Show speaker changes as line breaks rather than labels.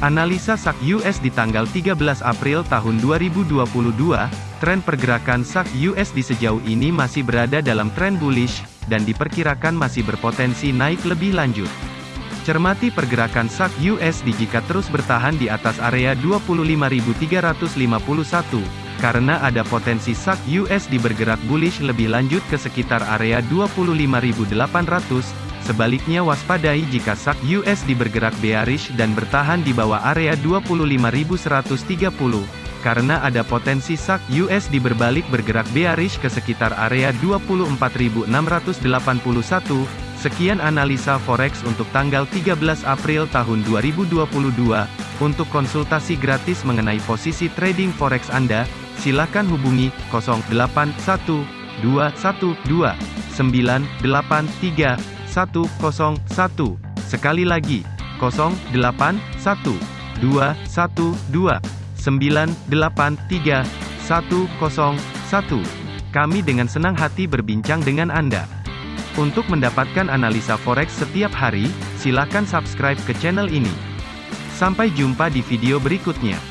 Analisa SAK US di tanggal 13 April tahun 2022, tren pergerakan SAK US di sejauh ini masih berada dalam tren bullish, dan diperkirakan masih berpotensi naik lebih lanjut. Cermati pergerakan SAK USD jika terus bertahan di atas area 25.351, karena ada potensi SAK USD bergerak bullish lebih lanjut ke sekitar area 25.800, Sebaliknya waspadai jika SAK USD bergerak bearish dan bertahan di bawah area 25.130, karena ada potensi SAK USD berbalik bergerak bearish ke sekitar area 24.681. Sekian analisa forex untuk tanggal 13 April tahun 2022. Untuk konsultasi gratis mengenai posisi trading forex Anda, silakan hubungi 081212983101. Sekali lagi, 081212983101. Kami dengan senang hati berbincang dengan Anda. Untuk mendapatkan analisa forex setiap hari, silakan subscribe ke channel ini. Sampai jumpa di video berikutnya.